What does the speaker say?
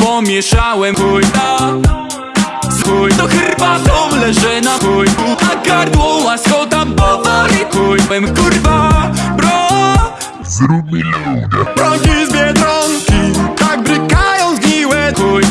Pomieszałem. Chuj na chuj To herbatą leży na chuj Na gardło łasko tam powoli. Chujłem kurwa bro. Zrób mi loada Broń z biedronki Tak brykają zgniłe chuj